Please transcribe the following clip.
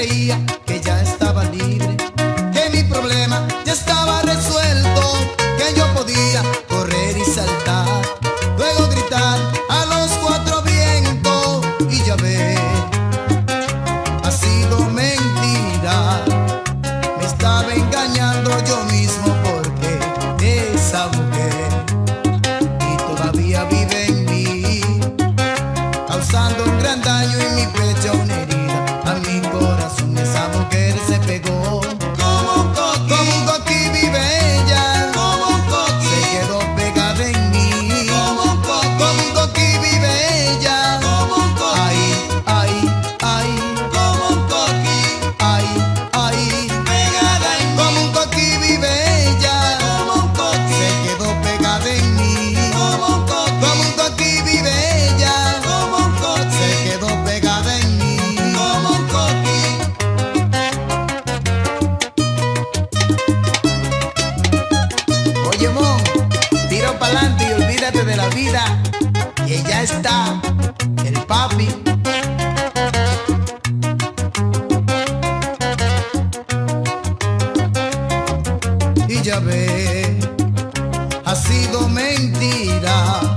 creía que ya estaba libre, que mi problema ya estaba olvídate de la vida, que ya está el papi. Y ya ve, ha sido mentira.